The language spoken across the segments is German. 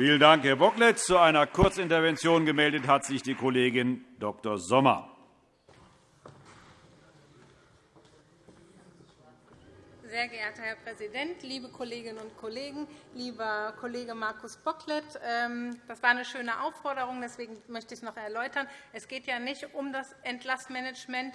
Vielen Dank, Herr Bocklet. Zu einer Kurzintervention gemeldet hat sich die Kollegin Dr. Sommer. Sehr geehrter Herr Präsident, liebe Kolleginnen und Kollegen! Lieber Kollege Markus Bocklet, ähm, das war eine schöne Aufforderung. Deswegen möchte ich es noch erläutern. Es geht ja nicht um das Entlassmanagement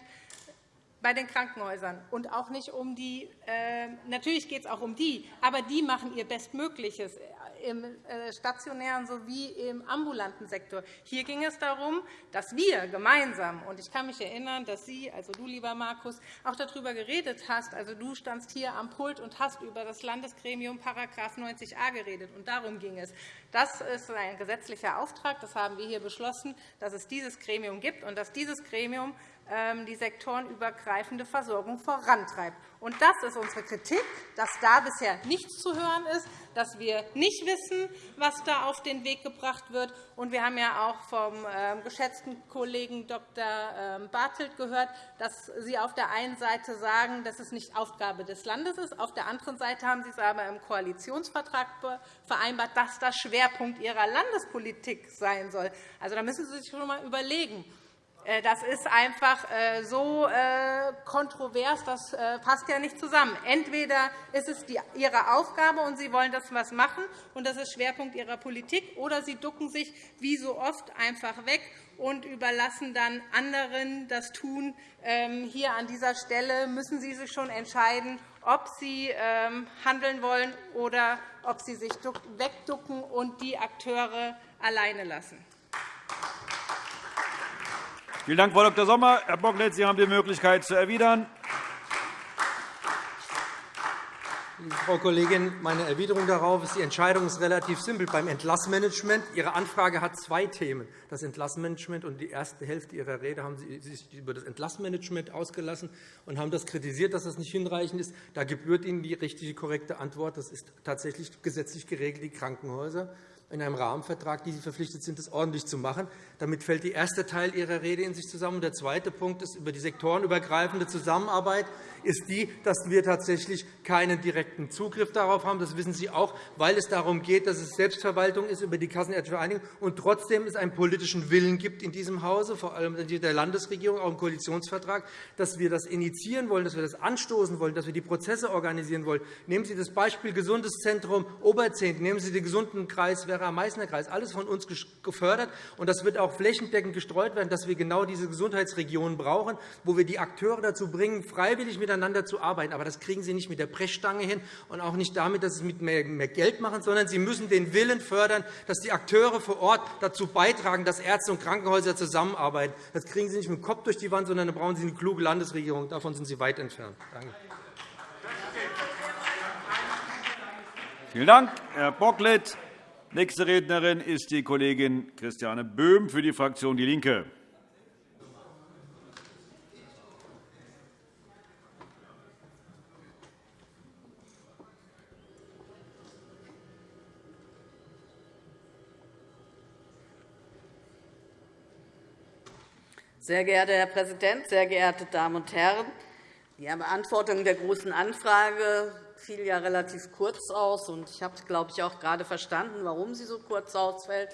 bei den Krankenhäusern und auch nicht um die. Äh, natürlich geht es auch um die, aber die machen ihr Bestmögliches im äh, stationären sowie im ambulanten Sektor. Hier ging es darum, dass wir gemeinsam, und ich kann mich erinnern, dass Sie, also du, lieber Markus, auch darüber geredet hast. Also, du standst hier am Pult und hast über das Landesgremium § 90a geredet. Und darum ging es. Das ist ein gesetzlicher Auftrag. Das haben wir hier beschlossen, dass es dieses Gremium gibt und dass dieses Gremium ähm, die sektorenübergreifende Versorgung vorantreibt. Das ist unsere Kritik, dass da bisher nichts zu hören ist, dass wir nicht wissen, was da auf den Weg gebracht wird. Wir haben ja auch vom ähm, geschätzten Kollegen Dr. Ähm, Bartelt gehört, dass Sie auf der einen Seite sagen, dass es nicht Aufgabe des Landes ist. Auf der anderen Seite haben Sie es aber im Koalitionsvertrag vereinbart, dass das Schwerpunkt Ihrer Landespolitik sein soll. Also, da müssen Sie sich schon einmal überlegen, äh, das ist einfach äh, so äh, kontrovers, das passt ja nicht zusammen. Entweder ist es Ihre Aufgabe, und Sie wollen das was machen, und das ist Schwerpunkt Ihrer Politik, oder Sie ducken sich wie so oft einfach weg und überlassen dann anderen das Tun. Ähm, hier an dieser Stelle müssen Sie sich schon entscheiden, ob Sie ähm, handeln wollen oder ob Sie sich wegducken und die Akteure alleine lassen. Vielen Dank, Frau Dr. Sommer. Herr Bocklet, Sie haben die Möglichkeit zu erwidern. Frau Kollegin, meine Erwiderung darauf ist, die Entscheidung ist relativ simpel. Beim Entlassmanagement Ihre Anfrage hat zwei Themen. Das Entlassmanagement und die erste Hälfte Ihrer Rede haben Sie sich über das Entlassmanagement ausgelassen und haben das kritisiert, dass das nicht hinreichend ist. Da gebührt Ihnen die richtige, korrekte Antwort. Das ist tatsächlich gesetzlich geregelt, die Krankenhäuser in einem Rahmenvertrag, die Sie verpflichtet sind, das ordentlich zu machen. Damit fällt der erste Teil Ihrer Rede in sich zusammen. Der zweite Punkt ist über die sektorenübergreifende Zusammenarbeit ist die, dass wir tatsächlich keinen direkten Zugriff darauf haben. Das wissen Sie auch, weil es darum geht, dass es Selbstverwaltung ist über die Kassenärztliche Vereinigung und trotzdem es einen politischen Willen gibt in diesem Hause, vor allem der Landesregierung, auch im Koalitionsvertrag, dass wir das initiieren wollen, dass wir das anstoßen wollen, dass wir die Prozesse organisieren wollen. Nehmen Sie das Beispiel Gesundes Zentrum Oberzehnt, nehmen Sie den gesunden Kreis Werra-Meißner-Kreis, alles von uns gefördert. Und das wird auch flächendeckend gestreut werden, dass wir genau diese Gesundheitsregionen brauchen, wo wir die Akteure dazu bringen, freiwillig miteinander zu arbeiten. Aber das kriegen Sie nicht mit der Brechstange hin und auch nicht damit, dass Sie es mit mehr Geld machen, sondern Sie müssen den Willen fördern, dass die Akteure vor Ort dazu beitragen, dass Ärzte und Krankenhäuser zusammenarbeiten. Das kriegen Sie nicht mit dem Kopf durch die Wand, sondern da brauchen Sie eine kluge Landesregierung. Davon sind Sie weit entfernt. Danke. Vielen Dank, Herr Bocklet. Nächste Rednerin ist die Kollegin Christiane Böhm für die Fraktion DIE LINKE. Sehr geehrter Herr Präsident, sehr geehrte Damen und Herren! Die Beantwortung der Großen Anfrage fiel ja relativ kurz aus. Ich habe, glaube ich, auch gerade verstanden, warum sie so kurz ausfällt.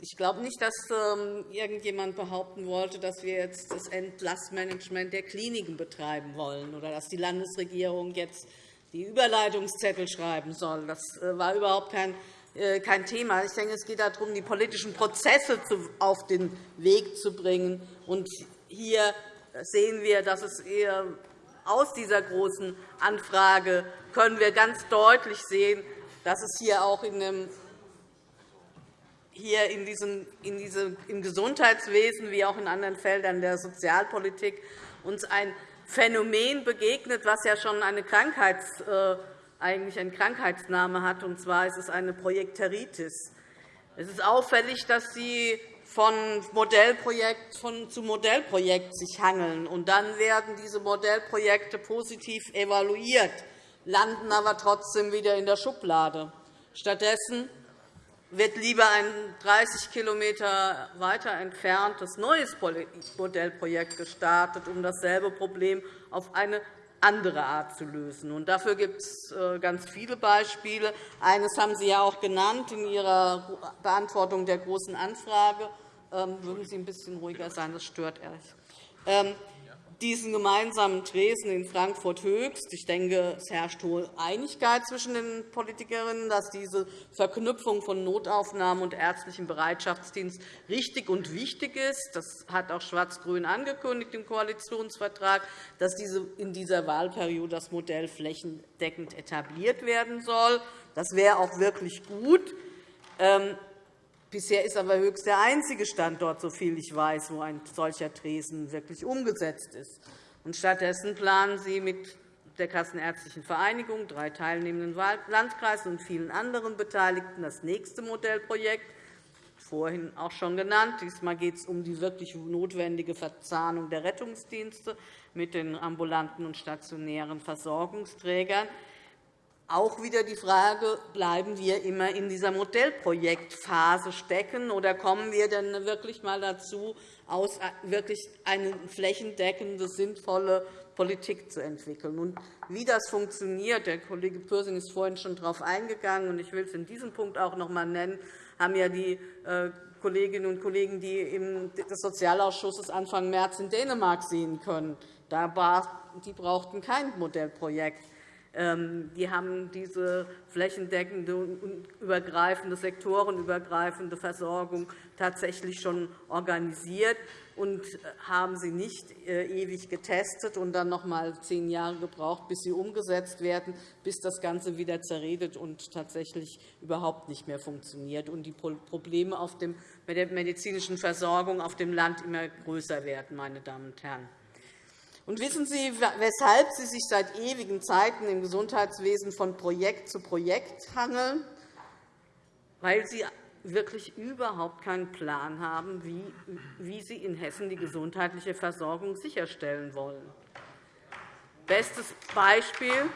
Ich glaube nicht, dass ähm, irgendjemand behaupten wollte, dass wir jetzt das Entlassmanagement der Kliniken betreiben wollen oder dass die Landesregierung jetzt die Überleitungszettel schreiben soll. Das äh, war überhaupt kein äh, kein Thema. Ich denke, es geht darum, die politischen Prozesse auf den Weg zu bringen. Und hier sehen wir, dass es eher aus dieser großen Anfrage können wir ganz deutlich sehen, dass es hier auch in dem hier in diesem, in diesem, im Gesundheitswesen wie auch in anderen Feldern der Sozialpolitik uns ein Phänomen begegnet, was ja schon eine Krankheits äh, eigentlich ein Krankheitsname hat, und zwar ist es eine Projekteritis. Es ist auffällig, dass Sie von Modellprojekt zu Modellprojekt sich hangeln. Und dann werden diese Modellprojekte positiv evaluiert, landen aber trotzdem wieder in der Schublade. Stattdessen wird lieber ein 30 km weiter entferntes neues Modellprojekt gestartet, um dasselbe Problem auf eine andere Art zu lösen. dafür gibt es äh, ganz viele Beispiele. Eines haben Sie ja auch genannt in Ihrer Beantwortung der Großen Anfrage. Ähm, würden Sie ein bisschen ruhiger sein? Das stört ehrlich. Ähm, diesen gemeinsamen Tresen in Frankfurt Höchst. Ich denke, es herrscht hohe Einigkeit zwischen den Politikerinnen, dass diese Verknüpfung von Notaufnahmen und ärztlichem Bereitschaftsdienst richtig und wichtig ist. Das hat auch Schwarz-Grün angekündigt im Koalitionsvertrag, dass in dieser Wahlperiode das Modell flächendeckend etabliert werden soll. Das wäre auch wirklich gut. Bisher ist aber Höchst der einzige Standort, soviel ich weiß, wo ein solcher Tresen wirklich umgesetzt ist. Und stattdessen planen Sie mit der Kassenärztlichen Vereinigung, drei teilnehmenden Landkreisen und vielen anderen Beteiligten das nächste Modellprojekt, vorhin auch schon genannt. Diesmal geht es um die wirklich notwendige Verzahnung der Rettungsdienste mit den ambulanten und stationären Versorgungsträgern auch wieder die Frage, bleiben wir immer in dieser Modellprojektphase stecken, oder kommen wir denn wirklich einmal dazu, aus wirklich eine flächendeckende, sinnvolle Politik zu entwickeln? Und wie das funktioniert, der Kollege Pürsün ist vorhin schon darauf eingegangen, und ich will es in diesem Punkt auch noch einmal nennen, haben ja die äh, Kolleginnen und Kollegen, die des Sozialausschusses Anfang März in Dänemark sehen können. Die brauchten kein Modellprojekt. Ähm, die haben diese flächendeckende und übergreifende, sektorenübergreifende Versorgung tatsächlich schon organisiert und haben sie nicht äh, ewig getestet und dann noch einmal zehn Jahre gebraucht, bis sie umgesetzt werden, bis das Ganze wieder zerredet und tatsächlich überhaupt nicht mehr funktioniert und die Probleme auf bei der medizinischen Versorgung auf dem Land immer größer werden. Meine Damen und Herren. Und wissen Sie, weshalb Sie sich seit ewigen Zeiten im Gesundheitswesen von Projekt zu Projekt hangeln? Weil Sie wirklich überhaupt keinen Plan haben, wie Sie in Hessen die gesundheitliche Versorgung sicherstellen wollen. Bestes Beispiel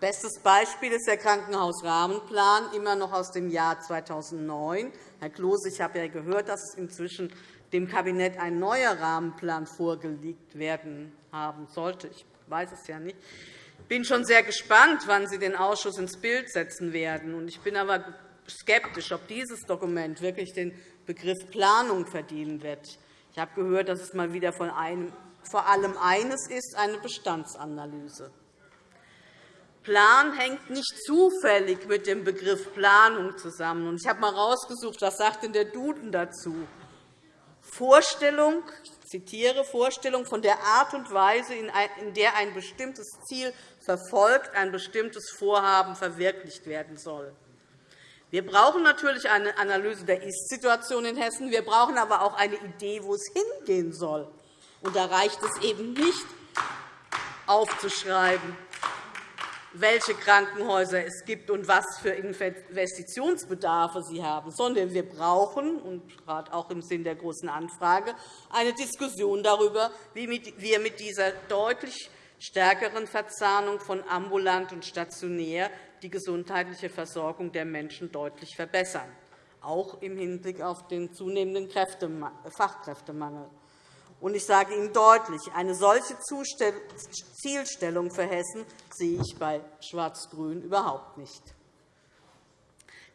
Bestes Beispiel ist der Krankenhausrahmenplan, immer noch aus dem Jahr 2009. Herr Klose, ich habe ja gehört, dass es inzwischen dem Kabinett ein neuer Rahmenplan vorgelegt werden haben sollte. Ich weiß es ja nicht. Ich bin schon sehr gespannt, wann Sie den Ausschuss ins Bild setzen werden. Ich bin aber skeptisch, ob dieses Dokument wirklich den Begriff Planung verdienen wird. Ich habe gehört, dass es mal wieder von einem, vor allem eines ist, eine Bestandsanalyse. Plan hängt nicht zufällig mit dem Begriff Planung zusammen. Ich habe einmal herausgesucht, was sagt denn der Duden dazu sagt. Vorstellung, zitiere, Vorstellung von der Art und Weise, in der ein bestimmtes Ziel verfolgt, ein bestimmtes Vorhaben verwirklicht werden soll. Wir brauchen natürlich eine Analyse der Ist-Situation in Hessen. Wir brauchen aber auch eine Idee, wo es hingehen soll. Und da reicht es eben nicht, aufzuschreiben, welche Krankenhäuser es gibt und was für Investitionsbedarfe sie haben, sondern wir brauchen, und gerade auch im Sinn der Großen Anfrage, eine Diskussion darüber, wie wir mit dieser deutlich stärkeren Verzahnung von ambulant und stationär die gesundheitliche Versorgung der Menschen deutlich verbessern, auch im Hinblick auf den zunehmenden Fachkräftemangel. Und ich sage Ihnen deutlich, eine solche Zielstellung für Hessen sehe ich bei Schwarz-Grün überhaupt nicht.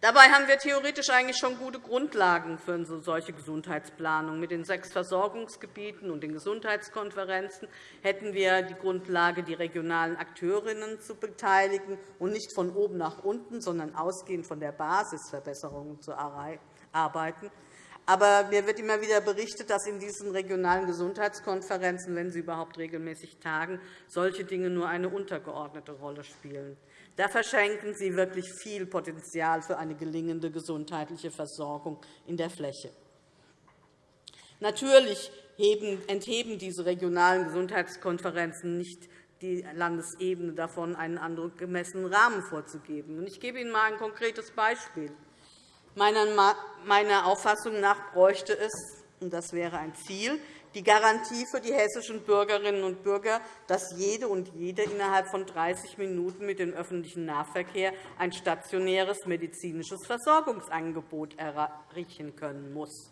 Dabei haben wir theoretisch eigentlich schon gute Grundlagen für eine solche Gesundheitsplanung. Mit den sechs Versorgungsgebieten und den Gesundheitskonferenzen hätten wir die Grundlage, die regionalen Akteurinnen zu beteiligen und nicht von oben nach unten, sondern ausgehend von der Basis Verbesserungen zu arbeiten. Aber mir wird immer wieder berichtet, dass in diesen regionalen Gesundheitskonferenzen, wenn sie überhaupt regelmäßig tagen, solche Dinge nur eine untergeordnete Rolle spielen. Da verschenken Sie wirklich viel Potenzial für eine gelingende gesundheitliche Versorgung in der Fläche. Natürlich entheben diese regionalen Gesundheitskonferenzen nicht die Landesebene davon, einen angemessenen Rahmen vorzugeben. Ich gebe Ihnen einmal ein konkretes Beispiel. Meiner Auffassung nach bräuchte es, und das wäre ein Ziel, die Garantie für die hessischen Bürgerinnen und Bürger, dass jede und jede innerhalb von 30 Minuten mit dem öffentlichen Nahverkehr ein stationäres medizinisches Versorgungsangebot erreichen können muss.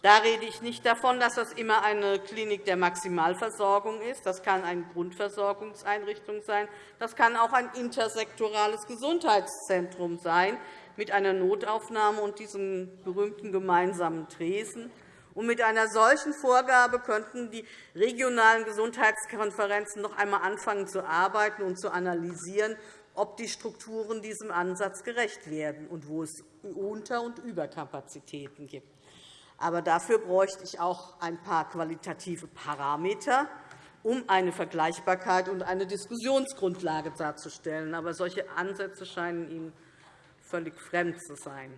Da rede ich nicht davon, dass das immer eine Klinik der Maximalversorgung ist. Das kann eine Grundversorgungseinrichtung sein. Das kann auch ein intersektorales Gesundheitszentrum sein mit einer Notaufnahme und diesem berühmten gemeinsamen Tresen. Und mit einer solchen Vorgabe könnten die regionalen Gesundheitskonferenzen noch einmal anfangen zu arbeiten und zu analysieren, ob die Strukturen diesem Ansatz gerecht werden und wo es Unter- und Überkapazitäten gibt. Aber dafür bräuchte ich auch ein paar qualitative Parameter, um eine Vergleichbarkeit und eine Diskussionsgrundlage darzustellen. Aber solche Ansätze scheinen Ihnen völlig fremd zu sein.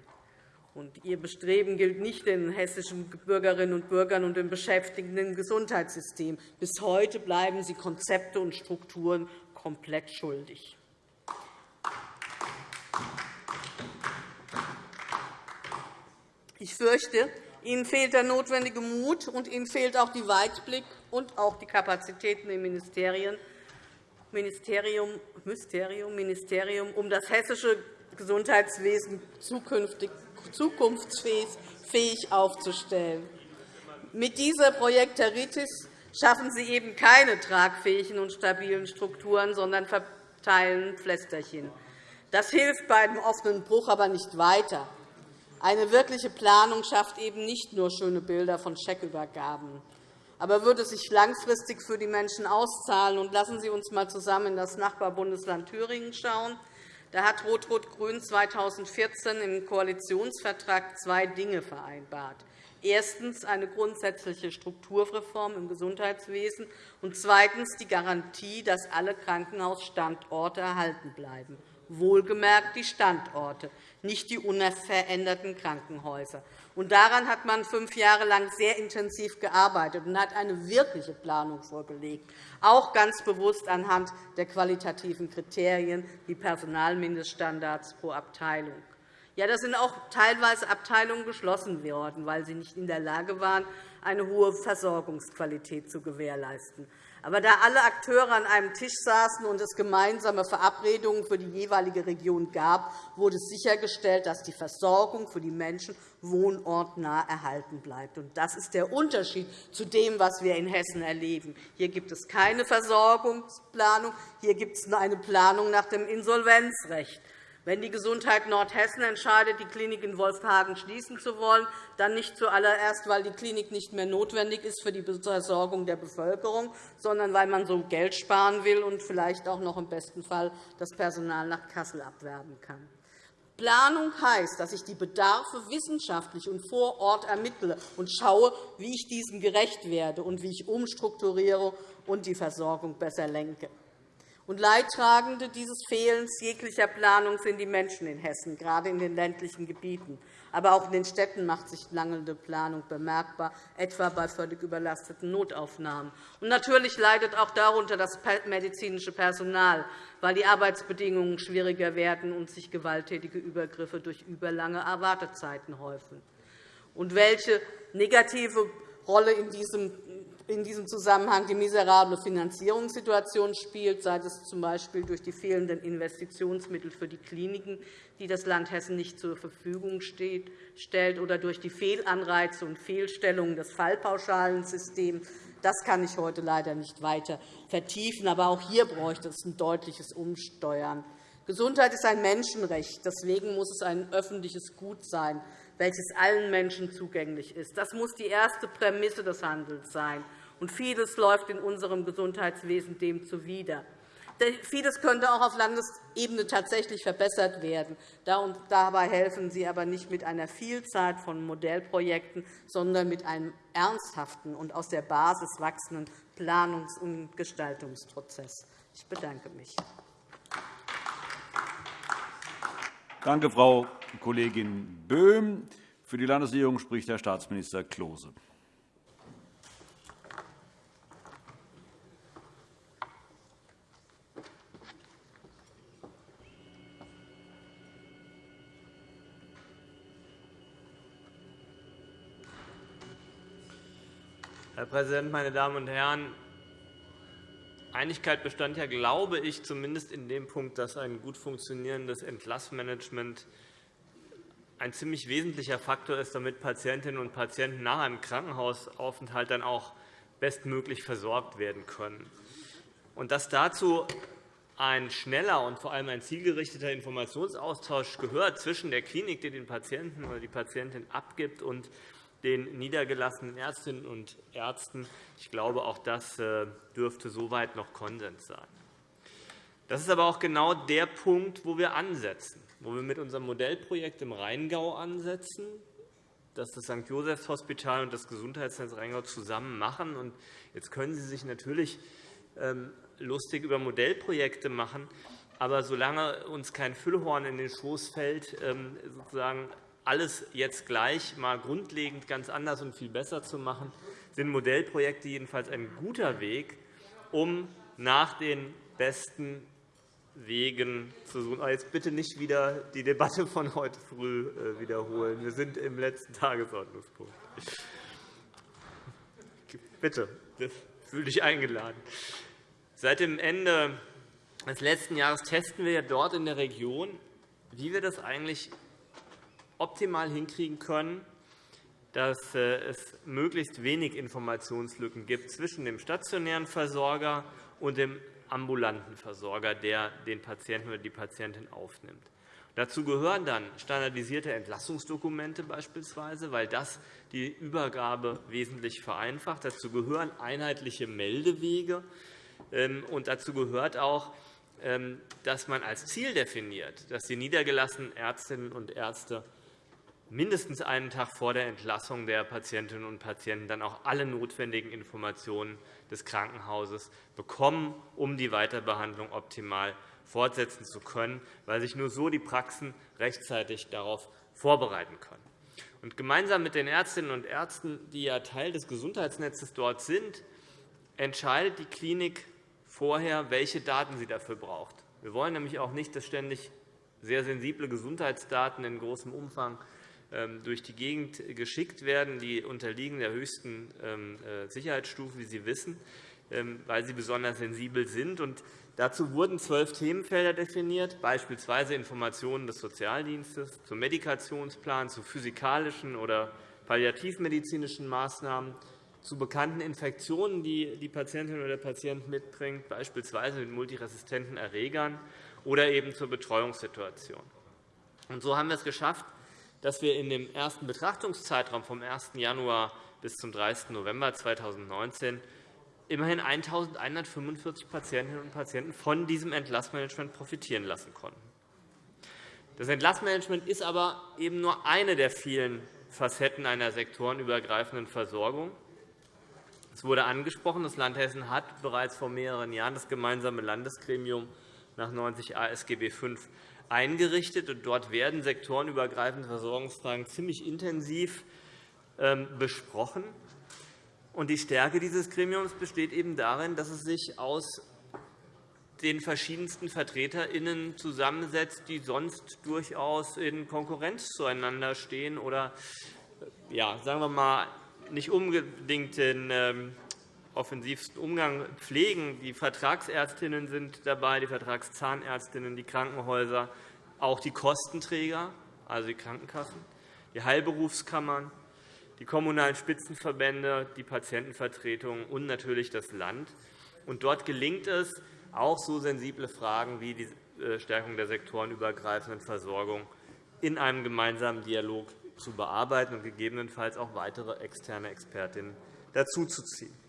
Ihr Bestreben gilt nicht den hessischen Bürgerinnen und Bürgern und den Beschäftigten im Gesundheitssystem. Bis heute bleiben Sie Konzepte und Strukturen komplett schuldig. Ich fürchte, Ihnen fehlt der notwendige Mut, und Ihnen fehlt auch die Weitblick und auch die Kapazitäten im Ministerium, Ministerium, Ministerium, um das hessische Gesundheitswesen zukünftig zukunftsfähig aufzustellen. Mit dieser Projekteritis schaffen Sie eben keine tragfähigen und stabilen Strukturen, sondern verteilen Pflästerchen. Das hilft bei einem offenen Bruch aber nicht weiter. Eine wirkliche Planung schafft eben nicht nur schöne Bilder von Scheckübergaben. Aber würde sich langfristig für die Menschen auszahlen? Und lassen Sie uns einmal zusammen in das Nachbarbundesland Thüringen schauen. Da hat Rot-Rot-Grün 2014 im Koalitionsvertrag zwei Dinge vereinbart. Erstens eine grundsätzliche Strukturreform im Gesundheitswesen und zweitens die Garantie, dass alle Krankenhausstandorte erhalten bleiben wohlgemerkt die Standorte, nicht die unveränderten Krankenhäuser. Daran hat man fünf Jahre lang sehr intensiv gearbeitet und hat eine wirkliche Planung vorgelegt, auch ganz bewusst anhand der qualitativen Kriterien wie Personalmindeststandards pro Abteilung. Ja, da sind auch teilweise Abteilungen geschlossen worden, weil sie nicht in der Lage waren, eine hohe Versorgungsqualität zu gewährleisten. Aber da alle Akteure an einem Tisch saßen und es gemeinsame Verabredungen für die jeweilige Region gab, wurde sichergestellt, dass die Versorgung für die Menschen wohnortnah erhalten bleibt. Das ist der Unterschied zu dem, was wir in Hessen erleben. Hier gibt es keine Versorgungsplanung, hier gibt es eine Planung nach dem Insolvenzrecht. Wenn die Gesundheit Nordhessen entscheidet, die Klinik in Wolfhagen schließen zu wollen, dann nicht zuallererst, weil die Klinik nicht mehr notwendig ist für die Versorgung der Bevölkerung, sondern weil man so Geld sparen will und vielleicht auch noch im besten Fall das Personal nach Kassel abwerben kann. Planung heißt, dass ich die Bedarfe wissenschaftlich und vor Ort ermittle und schaue, wie ich diesem gerecht werde und wie ich umstrukturiere und die Versorgung besser lenke. Und Leidtragende dieses Fehlens jeglicher Planung sind die Menschen in Hessen, gerade in den ländlichen Gebieten. Aber auch in den Städten macht sich mangelnde Planung bemerkbar, etwa bei völlig überlasteten Notaufnahmen. Und natürlich leidet auch darunter das medizinische Personal, weil die Arbeitsbedingungen schwieriger werden und sich gewalttätige Übergriffe durch überlange Erwartezeiten häufen. Und welche negative Rolle in diesem in diesem Zusammenhang die miserable Finanzierungssituation spielt, sei es z.B. durch die fehlenden Investitionsmittel für die Kliniken, die das Land Hessen nicht zur Verfügung stellt, oder durch die Fehlanreize und Fehlstellungen des Fallpauschalensystems. Das kann ich heute leider nicht weiter vertiefen. Aber auch hier bräuchte es ein deutliches Umsteuern. Gesundheit ist ein Menschenrecht. Deswegen muss es ein öffentliches Gut sein, welches allen Menschen zugänglich ist. Das muss die erste Prämisse des Handelns sein. Und vieles läuft in unserem Gesundheitswesen dem zuwider. Vieles könnte auch auf Landesebene tatsächlich verbessert werden. Dabei helfen Sie aber nicht mit einer Vielzahl von Modellprojekten, sondern mit einem ernsthaften und aus der Basis wachsenden Planungs- und Gestaltungsprozess. Ich bedanke mich. Danke, Frau Kollegin Böhm. Für die Landesregierung spricht Herr Staatsminister Klose. Herr Präsident, meine Damen und Herren! Einigkeit bestand ja, glaube ich, zumindest in dem Punkt, dass ein gut funktionierendes Entlassmanagement ein ziemlich wesentlicher Faktor ist, damit Patientinnen und Patienten nach einem Krankenhausaufenthalt dann auch bestmöglich versorgt werden können. Und dass dazu ein schneller und vor allem ein zielgerichteter Informationsaustausch gehört zwischen der Klinik, die den Patienten oder die Patientin abgibt, und den niedergelassenen Ärztinnen und Ärzten. Ich glaube, auch das äh, dürfte soweit noch Konsens sein. Das ist aber auch genau der Punkt, wo wir ansetzen, wo wir mit unserem Modellprojekt im Rheingau ansetzen, das das St. Josephs Hospital und das Gesundheitsnetz Rheingau zusammen machen. Jetzt können Sie sich natürlich ähm, lustig über Modellprojekte machen. Aber solange uns kein Füllhorn in den Schoß fällt, ähm, sozusagen alles jetzt gleich mal grundlegend ganz anders und viel besser zu machen, sind Modellprojekte jedenfalls ein guter Weg, um nach den besten Wegen zu suchen. Aber jetzt bitte nicht wieder die Debatte von heute früh äh, wiederholen. Wir sind im letzten Tagesordnungspunkt. Bitte, fühle dich eingeladen. Seit dem Ende des letzten Jahres testen wir dort in der Region, wie wir das eigentlich optimal hinkriegen können, dass äh, es möglichst wenig Informationslücken gibt zwischen dem stationären Versorger und dem ambulanten Versorger, der den Patienten oder die Patientin aufnimmt. Dazu gehören dann standardisierte Entlassungsdokumente beispielsweise, weil das die Übergabe wesentlich vereinfacht. Dazu gehören einheitliche Meldewege, ähm, und dazu gehört auch, ähm, dass man als Ziel definiert, dass die niedergelassenen Ärztinnen und Ärzte mindestens einen Tag vor der Entlassung der Patientinnen und Patienten dann auch alle notwendigen Informationen des Krankenhauses bekommen, um die Weiterbehandlung optimal fortsetzen zu können, weil sich nur so die Praxen rechtzeitig darauf vorbereiten können. Und gemeinsam mit den Ärztinnen und Ärzten, die ja Teil des Gesundheitsnetzes dort sind, entscheidet die Klinik vorher, welche Daten sie dafür braucht. Wir wollen nämlich auch nicht, dass ständig sehr sensible Gesundheitsdaten in großem Umfang durch die Gegend geschickt werden. Die unterliegen der höchsten ähm, äh, Sicherheitsstufen, wie Sie wissen, ähm, weil sie besonders sensibel sind. Dazu wurden zwölf Themenfelder definiert, beispielsweise Informationen des Sozialdienstes zum Medikationsplan, zu physikalischen oder palliativmedizinischen Maßnahmen, zu bekannten Infektionen, die die Patientin oder der Patient mitbringt, beispielsweise mit multiresistenten Erregern, oder eben zur Betreuungssituation. Und so haben wir es geschafft, dass wir in dem ersten Betrachtungszeitraum vom 1. Januar bis zum 30. November 2019 immerhin 1.145 Patientinnen und Patienten von diesem Entlassmanagement profitieren lassen konnten. Das Entlassmanagement ist aber eben nur eine der vielen Facetten einer sektorenübergreifenden Versorgung. Es wurde angesprochen, das Land Hessen hat bereits vor mehreren Jahren das gemeinsame Landesgremium nach 90 ASGB V eingerichtet. Dort werden sektorenübergreifende Versorgungsfragen ziemlich intensiv ähm, besprochen. Die Stärke dieses Gremiums besteht eben darin, dass es sich aus den verschiedensten VertreterInnen zusammensetzt, die sonst durchaus in Konkurrenz zueinander stehen oder, ja, sagen wir mal, nicht unbedingt den ähm, offensivsten Umgang pflegen. Die Vertragsärztinnen sind dabei, die Vertragszahnärztinnen, die Krankenhäuser, auch die Kostenträger, also die Krankenkassen, die Heilberufskammern, die kommunalen Spitzenverbände, die Patientenvertretungen und natürlich das Land. Und dort gelingt es, auch so sensible Fragen wie die äh, Stärkung der sektorenübergreifenden Versorgung in einem gemeinsamen Dialog zu bearbeiten und gegebenenfalls auch weitere externe Expertinnen dazuzuziehen.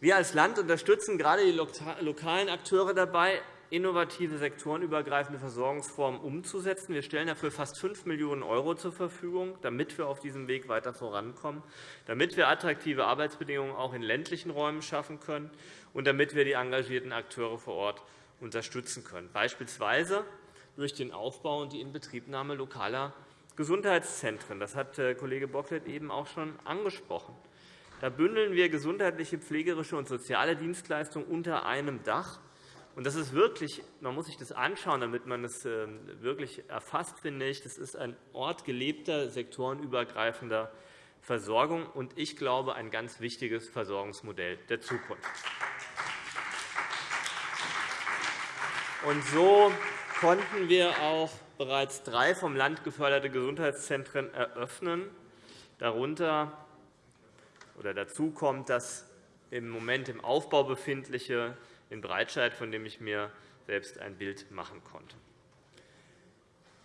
Wir als Land unterstützen gerade die lokalen Akteure dabei, innovative sektorenübergreifende Versorgungsformen umzusetzen. Wir stellen dafür fast 5 Millionen € zur Verfügung, damit wir auf diesem Weg weiter vorankommen, damit wir attraktive Arbeitsbedingungen auch in ländlichen Räumen schaffen können und damit wir die engagierten Akteure vor Ort unterstützen können, beispielsweise durch den Aufbau und die Inbetriebnahme lokaler Gesundheitszentren. Das hat äh, Kollege Bocklet eben auch schon angesprochen. Da bündeln wir gesundheitliche, pflegerische und soziale Dienstleistungen unter einem Dach. Das ist wirklich, man muss sich das anschauen, damit man es ähm, wirklich erfasst, finde ich. Das ist ein Ort gelebter, sektorenübergreifender Versorgung und ich glaube, ein ganz wichtiges Versorgungsmodell der Zukunft. Und so konnten wir auch bereits drei vom Land geförderte Gesundheitszentren eröffnen. Darunter oder dazu kommt das im Moment im Aufbau befindliche in Breitscheid, von dem ich mir selbst ein Bild machen konnte.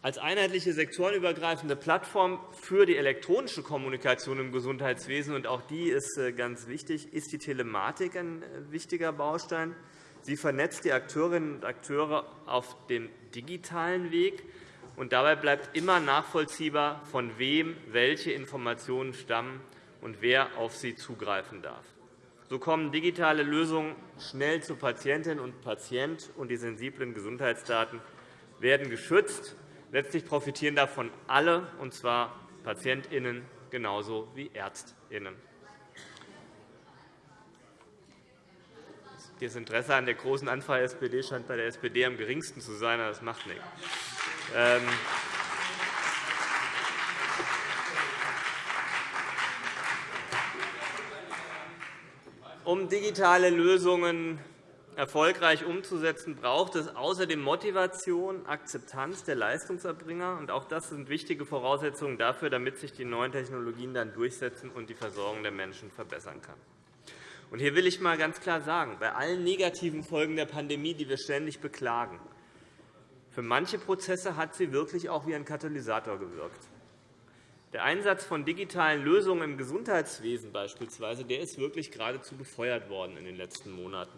Als einheitliche sektorenübergreifende Plattform für die elektronische Kommunikation im Gesundheitswesen, und auch die ist äh, ganz wichtig, ist die Telematik ein äh, wichtiger Baustein. Sie vernetzt die Akteurinnen und Akteure auf dem digitalen Weg. und Dabei bleibt immer nachvollziehbar, von wem welche Informationen stammen und wer auf sie zugreifen darf. So kommen digitale Lösungen schnell zu Patientin und Patient, und die sensiblen Gesundheitsdaten werden geschützt Letztlich profitieren davon alle, und zwar PatientInnen genauso wie ÄrztInnen. Das Interesse an der großen Anfrage der SPD scheint bei der SPD am geringsten zu sein, aber das macht nichts. Um digitale Lösungen erfolgreich umzusetzen, braucht es außerdem Motivation, Akzeptanz der Leistungserbringer. auch das sind wichtige Voraussetzungen dafür, damit sich die neuen Technologien dann durchsetzen und die Versorgung der Menschen verbessern kann. hier will ich einmal ganz klar sagen, bei allen negativen Folgen der Pandemie, die wir ständig beklagen, für manche Prozesse hat sie wirklich auch wie ein Katalysator gewirkt. Der Einsatz von digitalen Lösungen im Gesundheitswesen beispielsweise der ist wirklich geradezu befeuert worden in den letzten Monaten.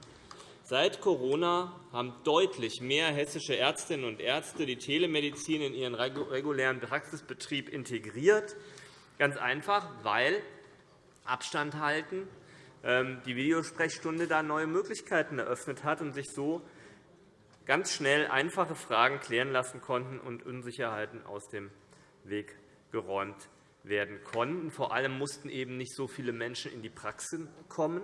Seit Corona haben deutlich mehr hessische Ärztinnen und Ärzte die Telemedizin in ihren regulären Praxisbetrieb integriert, ganz einfach, weil Abstand halten ähm, die Videosprechstunde da neue Möglichkeiten eröffnet hat und sich so ganz schnell einfache Fragen klären lassen konnten und Unsicherheiten aus dem Weg geräumt werden konnten. Vor allem mussten eben nicht so viele Menschen in die Praxis kommen.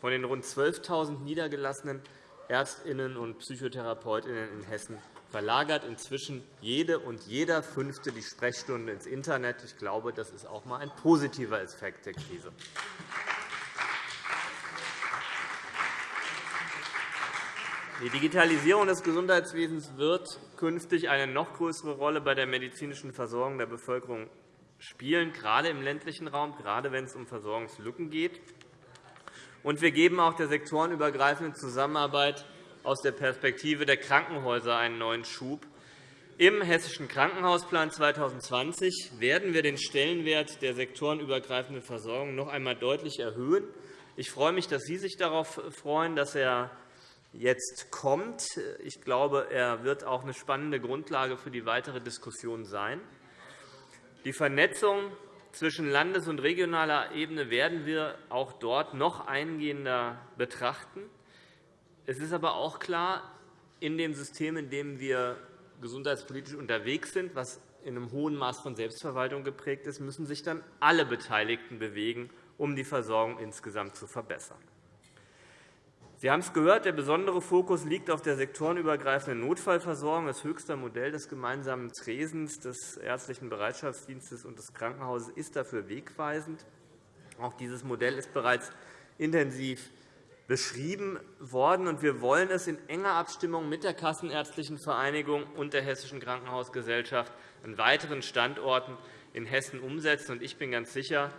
Von den rund 12.000 niedergelassenen Ärztinnen und Psychotherapeutinnen in Hessen verlagert inzwischen jede und jeder Fünfte die Sprechstunde ins Internet. Ich glaube, das ist auch einmal ein positiver Effekt der Krise. Die Digitalisierung des Gesundheitswesens wird künftig eine noch größere Rolle bei der medizinischen Versorgung der Bevölkerung spielen, gerade im ländlichen Raum, gerade wenn es um Versorgungslücken geht. Und wir geben auch der sektorenübergreifenden Zusammenarbeit aus der Perspektive der Krankenhäuser einen neuen Schub. Im Hessischen Krankenhausplan 2020 werden wir den Stellenwert der sektorenübergreifenden Versorgung noch einmal deutlich erhöhen. Ich freue mich, dass Sie sich darauf freuen, dass er jetzt kommt. Ich glaube, er wird auch eine spannende Grundlage für die weitere Diskussion sein. Die Vernetzung zwischen Landes- und regionaler Ebene werden wir auch dort noch eingehender betrachten. Es ist aber auch klar, in dem System, in dem wir gesundheitspolitisch unterwegs sind, was in einem hohen Maß von Selbstverwaltung geprägt ist, müssen sich dann alle Beteiligten bewegen, um die Versorgung insgesamt zu verbessern. Sie haben es gehört, der besondere Fokus liegt auf der sektorenübergreifenden Notfallversorgung. Das höchste Modell des gemeinsamen Tresens des Ärztlichen Bereitschaftsdienstes und des Krankenhauses ist dafür wegweisend. Auch dieses Modell ist bereits intensiv beschrieben worden. Wir wollen es in enger Abstimmung mit der Kassenärztlichen Vereinigung und der Hessischen Krankenhausgesellschaft an weiteren Standorten in Hessen umsetzen. Ich bin ganz sicher,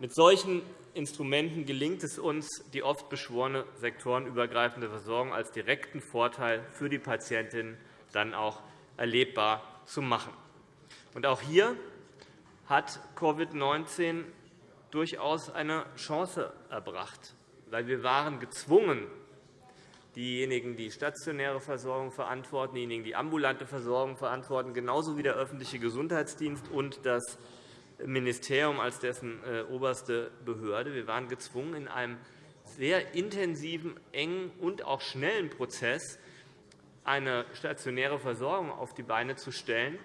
mit solchen Instrumenten gelingt es uns, die oft beschworene sektorenübergreifende Versorgung als direkten Vorteil für die Patientinnen dann auch erlebbar zu machen. auch hier hat Covid-19 durchaus eine Chance erbracht, weil wir waren gezwungen, diejenigen, die stationäre Versorgung verantworten, diejenigen, die ambulante Versorgung verantworten, genauso wie der öffentliche Gesundheitsdienst und das Ministerium als dessen äh, oberste Behörde. Wir waren gezwungen, in einem sehr intensiven, engen und auch schnellen Prozess eine stationäre Versorgung auf die Beine zu stellen,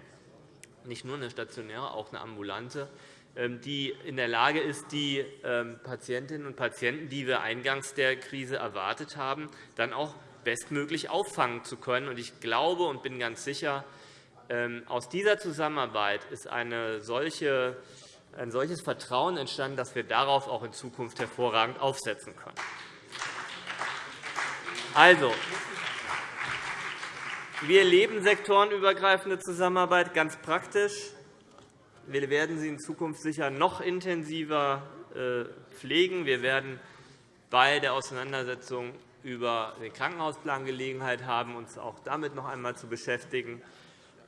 nicht nur eine stationäre, auch eine ambulante, ähm, die in der Lage ist, die ähm, Patientinnen und Patienten, die wir eingangs der Krise erwartet haben, dann auch bestmöglich auffangen zu können. Ich glaube und bin ganz sicher, aus dieser Zusammenarbeit ist eine solche, ein solches Vertrauen entstanden, dass wir darauf auch in Zukunft hervorragend aufsetzen können. Also, Wir leben sektorenübergreifende Zusammenarbeit ganz praktisch. Wir werden sie in Zukunft sicher noch intensiver äh, pflegen. Wir werden bei der Auseinandersetzung über den Krankenhausplan Gelegenheit haben, uns auch damit noch einmal zu beschäftigen.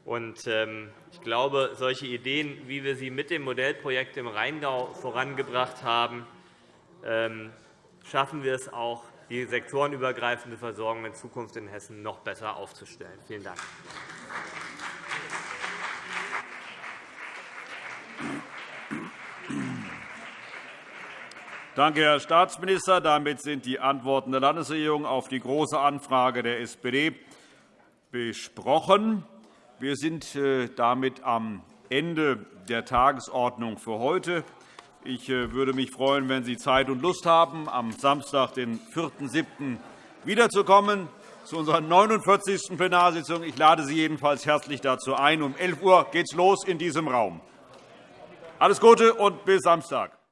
Ähm, ich glaube, solche Ideen, wie wir sie mit dem Modellprojekt im Rheingau vorangebracht haben, ähm, schaffen wir es auch, die sektorenübergreifende Versorgung in Zukunft in Hessen noch besser aufzustellen. Vielen Dank. Danke, Herr Staatsminister. Damit sind die Antworten der Landesregierung auf die Große Anfrage der SPD besprochen. Wir sind äh, damit am Ende der Tagesordnung für heute. Ich äh, würde mich freuen, wenn Sie Zeit und Lust haben, am Samstag, den 4.7. wiederzukommen zu unserer 49. Plenarsitzung. Ich lade Sie jedenfalls herzlich dazu ein. Um 11 Uhr geht es los in diesem Raum. Alles Gute und bis Samstag.